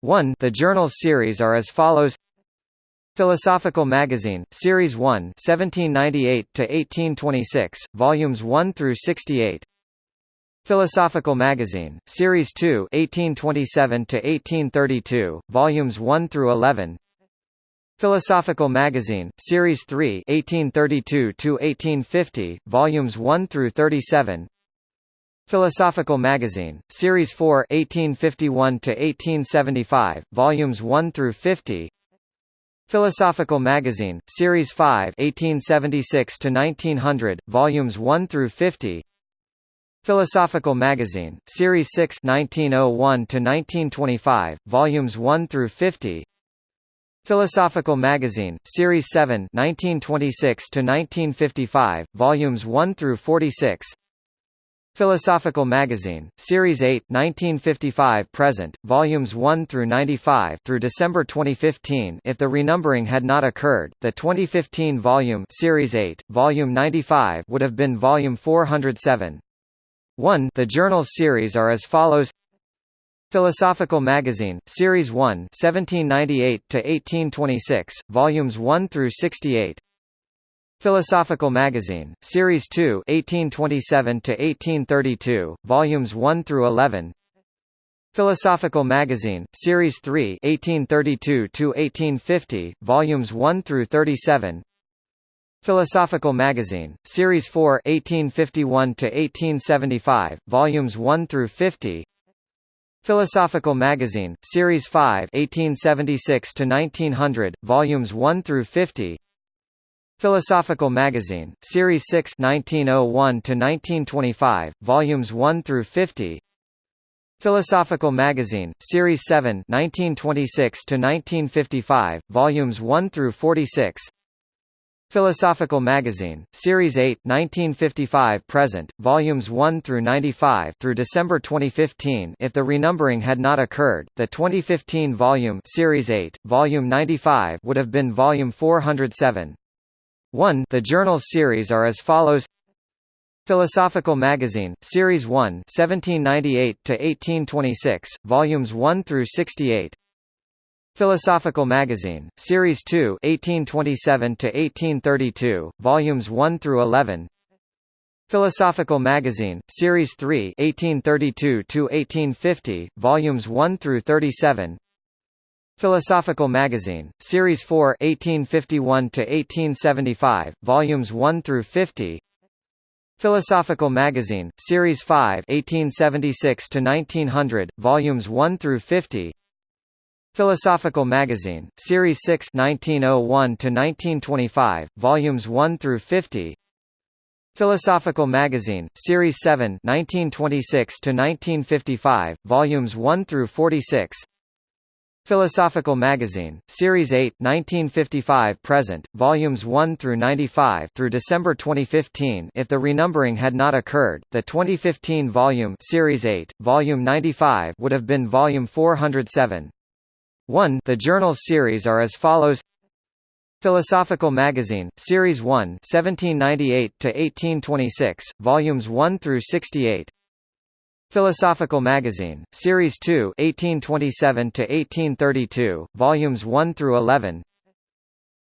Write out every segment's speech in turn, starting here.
1 The journals series are as follows. Philosophical Magazine, Series 1 1798–1826, Volumes 1 through 68 Philosophical Magazine, Series 2 1827–1832, Volumes 1 through 11 Philosophical Magazine, Series 3 1832–1850, Volumes 1 through 37 Philosophical Magazine, Series 4 1851–1875, Volumes 1 through 50 Philosophical Magazine, Series 5 1876–1900, Volumes 1 through 50 Philosophical Magazine, Series 6 1901–1925, Volumes 1 through 50 Philosophical Magazine, Series 7 1926–1955, Volumes 1 through 46 Philosophical Magazine, Series 8 1955-present, Volumes 1 through 95 through December 2015 if the renumbering had not occurred, the 2015 volume Series 8, Volume 95 would have been Volume 407. 1 The journals series are as follows. Philosophical Magazine, Series 1 1798 to 1826, Volumes 1 through 68 Philosophical Magazine, Series 2 1827–1832, Volumes 1 through 11 Philosophical Magazine, Series 3 1832–1850, Volumes 1 through 37 Philosophical Magazine, Series 4 1851–1875, Volumes 1 through 50 Philosophical Magazine, Series 5 1876–1900, Volumes 1 through 50 Philosophical Magazine, Series 6 1901–1925, Volumes 1 through 50 Philosophical Magazine, Series 7 1926–1955, Volumes 1 through 46 Philosophical Magazine, Series 8 1955-present, Volumes 1 through 95 through December 2015 if the renumbering had not occurred, the 2015 volume Series 8, Volume 95 would have been Volume 407. 1 The journals series are as follows. Philosophical Magazine, Series 1 1798–1826, Volumes 1 through 68 Philosophical Magazine, Series 2 1827–1832, Volumes 1 through 11 Philosophical Magazine, Series 3 1832–1850, Volumes 1 through 37 Philosophical Magazine, Series 4 1851–1875, Volumes 1 through 50 Philosophical Magazine, Series 5 1876–1900, Volumes 1 through 50 Philosophical Magazine, Series 6 1901–1925, Volumes 1 through 50 Philosophical Magazine, Series 7 1926–1955, Volumes 1 through 46 Philosophical Magazine, Series 8 1955-present, Volumes 1 through 95 through December 2015 if the renumbering had not occurred, the 2015 volume Series 8, Volume 95 would have been Volume 407. 1 The journals series are as follows. Philosophical Magazine, Series 1 1798 to 1826, Volumes 1 through 68 Philosophical Magazine, Series 2 1827–1832, Volumes 1 through 11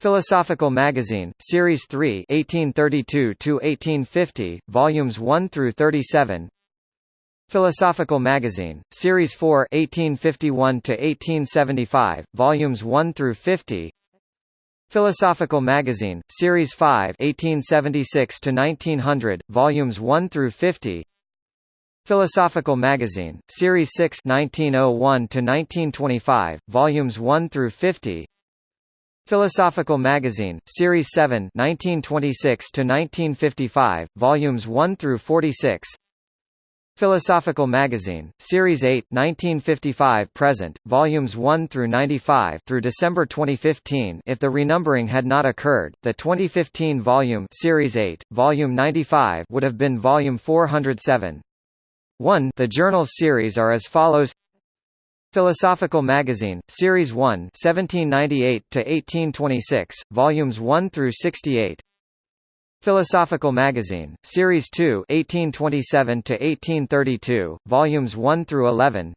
Philosophical Magazine, Series 3 1832–1850, Volumes 1 through 37 Philosophical Magazine, Series 4 1851–1875, Volumes 1 through 50 Philosophical Magazine, Series 5 1876–1900, Volumes 1 through 50 Philosophical Magazine, Series 6 1901–1925, Volumes 1 through 50 Philosophical Magazine, Series 7 1926–1955, Volumes 1 through 46 Philosophical Magazine, Series 8 1955-present, Volumes 1 through 95 through December 2015 if the renumbering had not occurred, the 2015 volume Series 8, Volume 95 would have been Volume 407. 1 The journals series are as follows. Philosophical Magazine, Series 1 1798–1826, Volumes 1 through 68 Philosophical Magazine, Series 2 1827–1832, Volumes 1 through 11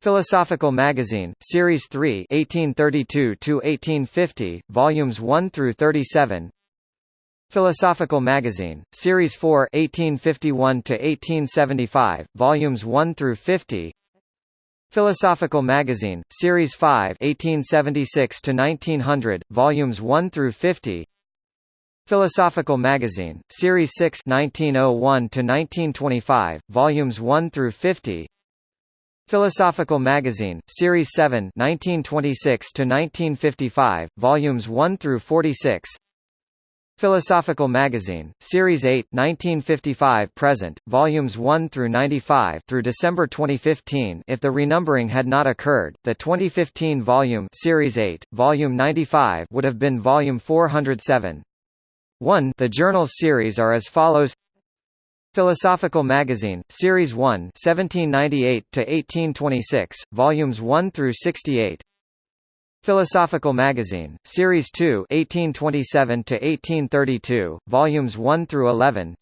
Philosophical Magazine, Series 3 1832–1850, Volumes 1 through 37 Philosophical Magazine, Series 4 1851–1875, Volumes 1 through 50 Philosophical Magazine, Series 5 1876–1900, Volumes 1 through 50 Philosophical Magazine, Series 6 1901–1925, Volumes 1 through 50 Philosophical Magazine, Series 7 1926–1955, Volumes 1 through 46 Philosophical Magazine, Series 8 1955–present, Volumes 1 through 95 through December 2015 if the renumbering had not occurred, the 2015 volume Series 8, Volume 95 would have been Volume 407. 1 The journals series are as follows. Philosophical Magazine, Series 1 1798 to 1826, Volumes 1 through 68 Philosophical Magazine, Series 2 1827–1832, Volumes 1 through 11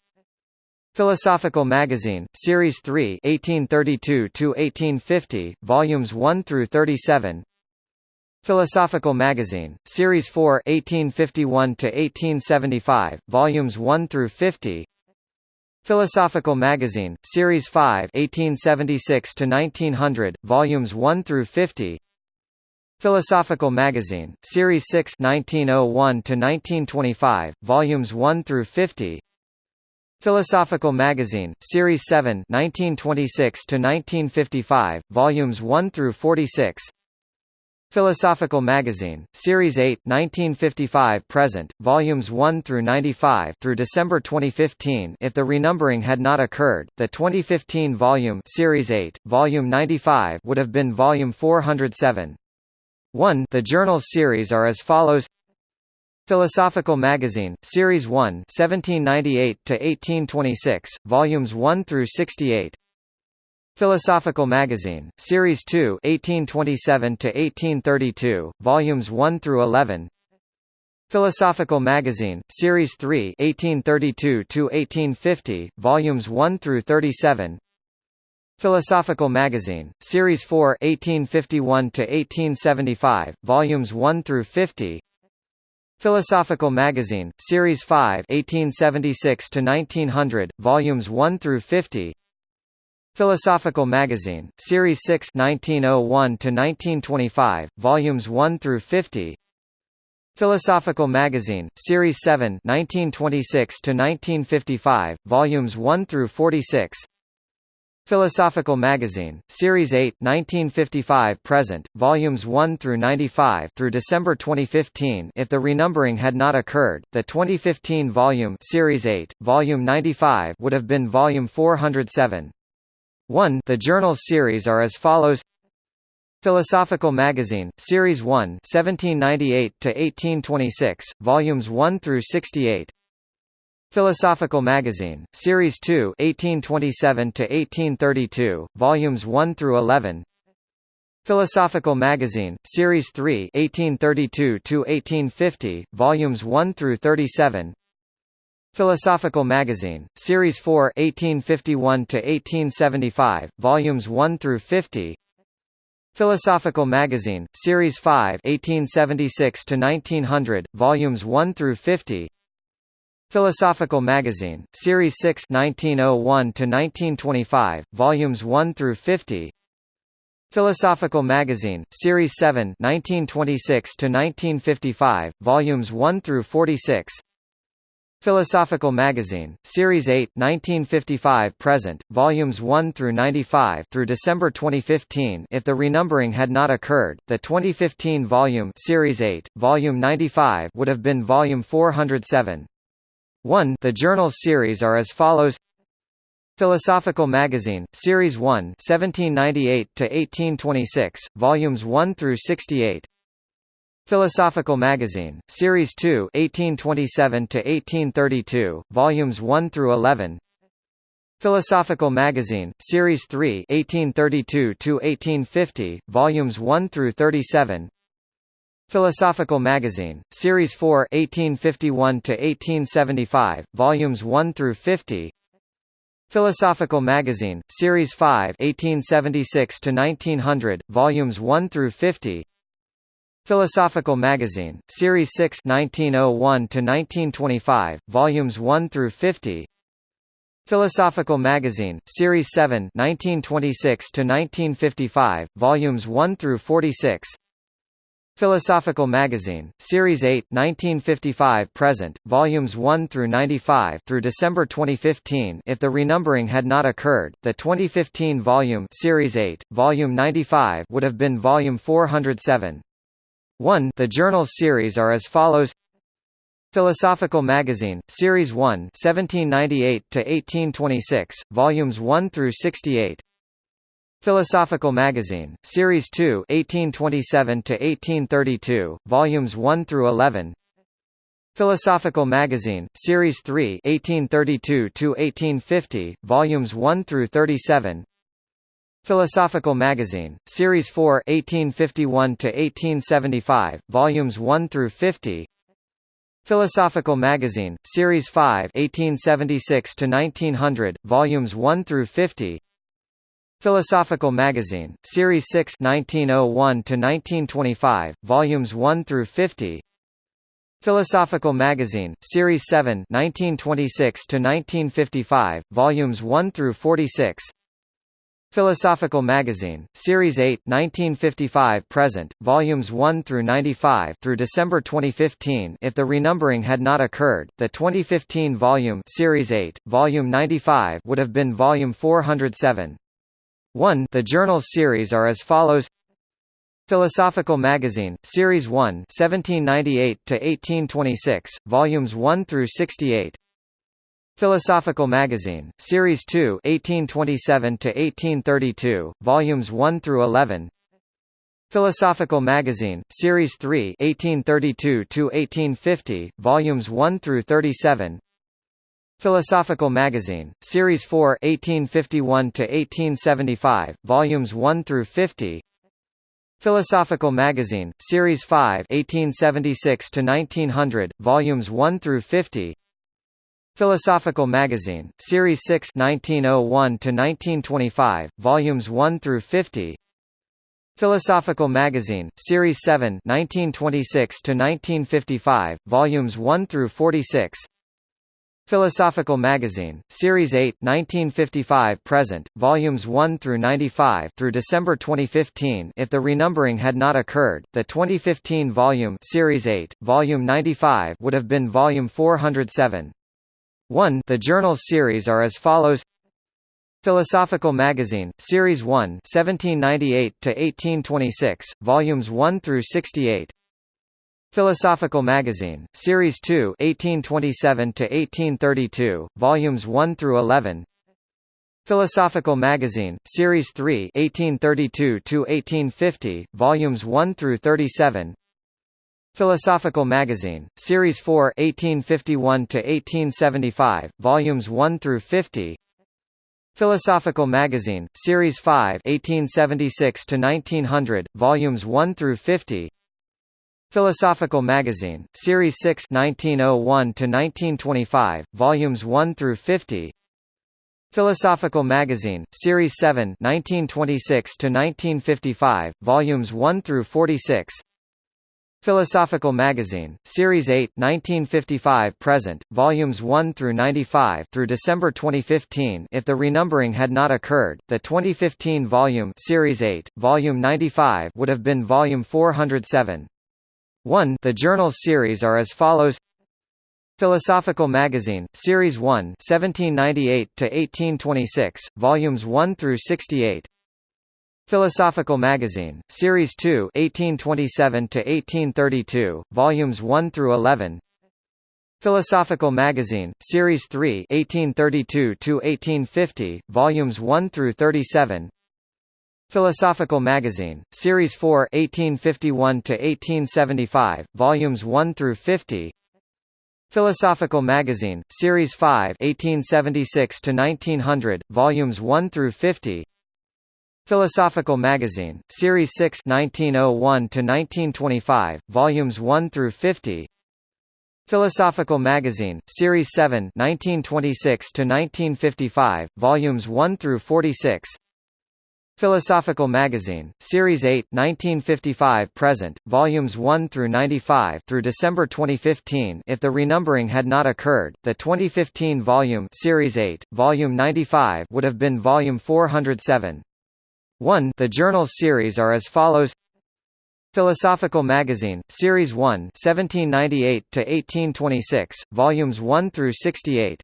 Philosophical Magazine, Series 3 1832–1850, Volumes 1 through 37 Philosophical Magazine, Series 4 1851–1875, Volumes 1 through 50 Philosophical Magazine, Series 5 1876–1900, Volumes 1 through 50 Philosophical Magazine, Series 6 1901–1925, Volumes 1 through 50 Philosophical Magazine, Series 7 1926–1955, Volumes 1 through 46 Philosophical Magazine, Series 8 1955–present, Volumes 1 through 95 through December 2015 if the renumbering had not occurred, the 2015 volume Series 8, Volume 95 would have been Volume 407. 1 The journals series are as follows. Philosophical Magazine, Series 1 1798–1826, Volumes 1 through 68 Philosophical Magazine, Series 2 1827–1832, Volumes 1 through 11 Philosophical Magazine, Series 3 1832–1850, Volumes 1 through 37 Philosophical Magazine, Series 4 1851–1875, Volumes 1 through 50 Philosophical Magazine, Series 5 1876–1900, Volumes 1 through 50 Philosophical Magazine, Series 6 1901–1925, Volumes 1 through 50 Philosophical Magazine, Series 7 1926–1955, Volumes 1 through 46 Philosophical Magazine, Series 8 1955–present, Volumes 1 through 95 through December 2015 if the renumbering had not occurred, the 2015 volume Series 8, Volume 95 would have been Volume 407. 1 The journals series are as follows. Philosophical Magazine, Series 1 1798 to 1826, Volumes 1 through 68 Philosophical Magazine, Series 2 1827–1832, Volumes 1 through 11 Philosophical Magazine, Series 3 1832–1850, Volumes 1 through 37 Philosophical Magazine, Series 4 1851–1875, Volumes 1 through 50 Philosophical Magazine, Series 5 1876–1900, Volumes 1 through 50 Philosophical Magazine, Series 6 1901–1925, Volumes 1 through 50 Philosophical Magazine, Series 7 1926–1955, Volumes 1 through 46 Philosophical Magazine, Series 8 1955–present, Volumes 1 through 95 through December 2015 if the renumbering had not occurred, the 2015 volume Series 8, Volume 95 would have been Volume 407. 1 The journals series are as follows. Philosophical Magazine, Series 1 1798–1826, Volumes 1 through 68 Philosophical Magazine, Series 2 1827–1832, Volumes 1 through 11 Philosophical Magazine, Series 3 1832–1850, Volumes 1 through 37 Philosophical Magazine, Series 4 1851–1875, Volumes 1 through 50 Philosophical Magazine, Series 5 1876 to 1900, volumes 1 through 50. Philosophical Magazine, Series 6 1901 to 1925, volumes 1 through 50. Philosophical Magazine, Series 7 1926 to 1955, volumes 1 through 46. Philosophical Magazine, Series 8 1955 present, volumes 1 through 95 through December 2015 if the renumbering had not occurred, the 2015 volume Series 8, volume 95 would have been volume 407. 1 The journals series are as follows. Philosophical Magazine, Series 1 1798 to 1826, Volumes 1 through 68 Philosophical Magazine, Series 2 1827–1832, Volumes 1 through 11 Philosophical Magazine, Series 3 1832–1850, Volumes 1 through 37 Philosophical Magazine, Series 4 1851–1875, Volumes 1 through 50 Philosophical Magazine, Series 5 1876 to 1900, volumes 1 through 50. Philosophical Magazine, Series 6 1901 to 1925, volumes 1 through 50. Philosophical Magazine, Series 7 1926 to 1955, volumes 1 through 46. Philosophical Magazine, Series 8 1955 present, volumes 1 through 95 through December 2015 if the renumbering had not occurred, the 2015 volume Series 8, volume 95 would have been volume 407. 1 The journals series are as follows. Philosophical Magazine, Series 1 1798 to 1826, volumes 1 through 68 Philosophical Magazine, Series 2 1827–1832, Volumes 1 through 11 Philosophical Magazine, Series 3 1832–1850, Volumes 1 through 37 Philosophical Magazine, Series 4 1851–1875, Volumes 1 through 50 Philosophical Magazine, Series 5 1876–1900, Volumes 1 through 50 Philosophical Magazine, Series 6 1901–1925, Volumes 1 through 50 Philosophical Magazine, Series 7 1926–1955, Volumes 1 through 46 Philosophical Magazine, Series 8 1955 present, Volumes 1 through 95 through December 2015 if the renumbering had not occurred, the 2015 volume Series 8, Volume 95 would have been Volume 407. 1 The journals series are as follows. Philosophical Magazine, Series 1 1798 to 1826, Volumes 1 through 68 Philosophical Magazine, Series 2 1827–1832, Volumes 1 through 11 Philosophical Magazine, Series 3 1832–1850, Volumes 1 through 37 Philosophical Magazine, Series 4 1851–1875, Volumes 1 through 50 Philosophical Magazine, Series 5 1876–1900, Volumes 1 through 50 Philosophical Magazine, Series 6 1901–1925, Volumes 1 through 50 Philosophical Magazine, Series 7 1926–1955, Volumes 1 through 46 Philosophical Magazine, Series 8 1955 present, Volumes 1 through 95 through December 2015 if the renumbering had not occurred, the 2015 volume Series 8, Volume 95 would have been Volume 407. 1 The journals series are as follows. Philosophical Magazine, Series 1 1798–1826, Volumes 1 through 68 Philosophical Magazine, Series 2 1827–1832, Volumes 1 through 11 Philosophical Magazine, Series 3 1832–1850, Volumes 1 through 37 Philosophical Magazine, Series 4 1851–1875, Volumes 1 through 50 Philosophical Magazine, Series 5 1876–1900, Volumes 1 through 50 Philosophical Magazine, Series 6 1901 to 1925, Volumes 1 through 50. Philosophical Magazine, Series 7 1926–1955, Volumes 1 through 46 Philosophical Magazine, Series 8 1955–present, Volumes 1 through 95 through December 2015 if the renumbering had not occurred, the 2015 volume Series 8, Volume 95 would have been Volume 407. 1 The journals series are as follows Philosophical Magazine, Series 1 1798 to 1826, Volumes 1 through 68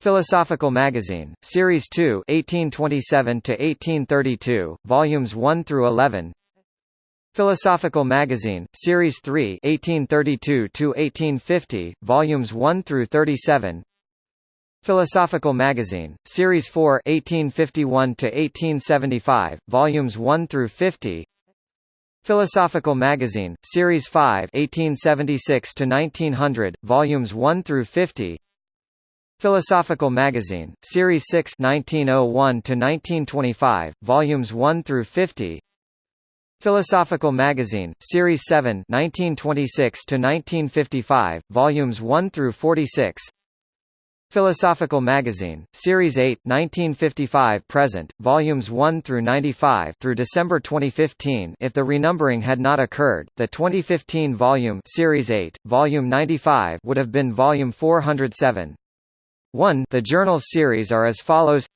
Philosophical Magazine, Series 2 1827–1832, Volumes 1 through 11 Philosophical Magazine, Series 3 1832–1850, Volumes 1 through 37 Philosophical Magazine, Series 4 1851–1875, Volumes 1 through 50 Philosophical Magazine, Series 5 1876–1900, Volumes 1 through 50 Philosophical Magazine, Series 6 1901–1925, Volumes 1 through 50 Philosophical Magazine, Series 7 1926–1955, Volumes 1 through 46 Philosophical Magazine, Series 8 1955-present, Volumes 1 through 95 through December 2015 if the renumbering had not occurred, the 2015 volume Series 8, Volume 95 would have been Volume 407. 1 The journals series are as follows.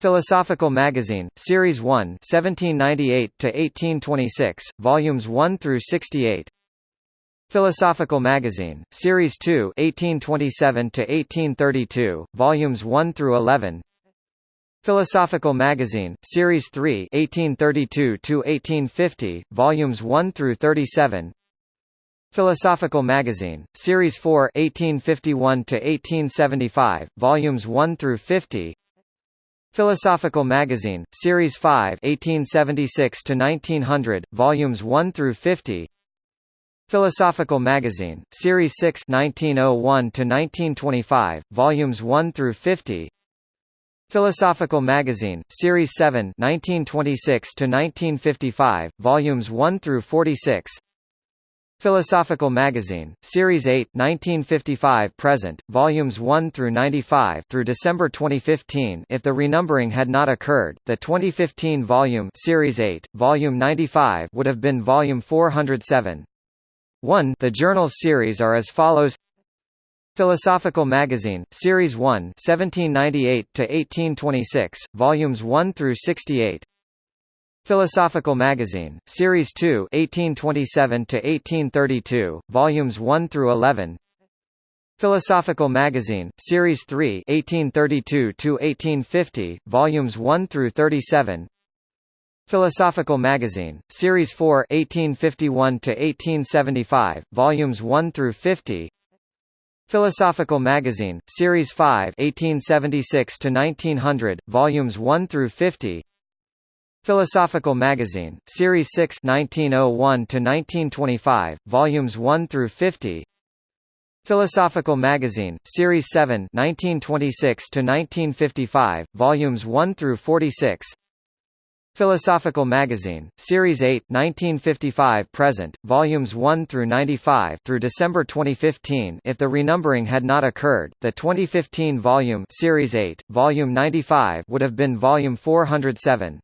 Philosophical Magazine, Series 1 1798–1826, Volumes 1 through 68 Philosophical Magazine, Series 2 1827–1832, Volumes 1 through 11 Philosophical Magazine, Series 3 1832–1850, Volumes 1 through 37 Philosophical Magazine, Series 4 1851–1875, Volumes 1 through 50 Philosophical Magazine, Series 5 1876–1900, Volumes 1 through 50 Philosophical Magazine, Series 6 1901–1925, Volumes 1 through 50 Philosophical Magazine, Series 7 1926–1955, Volumes 1 through 46 Philosophical Magazine, Series 8 1955-present, Volumes 1 through 95 through December 2015 if the renumbering had not occurred, the 2015 volume Series 8, Volume 95 would have been Volume 407. 1 The journals series are as follows Philosophical Magazine, Series 1 1798 to 1826, Volumes 1 through 68 Philosophical Magazine, Series 2 1827–1832, Volumes 1 through 11 Philosophical Magazine, Series 3 1832–1850, Volumes 1 through 37 Philosophical Magazine, Series 4 1851–1875, Volumes 1 through 50 Philosophical Magazine, Series 5 1876–1900, Volumes 1 through 50 Philosophical Magazine, Series 6 1901–1925, Volumes 1 through 50 Philosophical Magazine, Series 7 1926–1955, Volumes 1 through 46 Philosophical Magazine, Series 8 1955-present, Volumes 1 through 95 through December 2015 if the renumbering had not occurred, the 2015 volume Series 8, Volume 95 would have been Volume 407.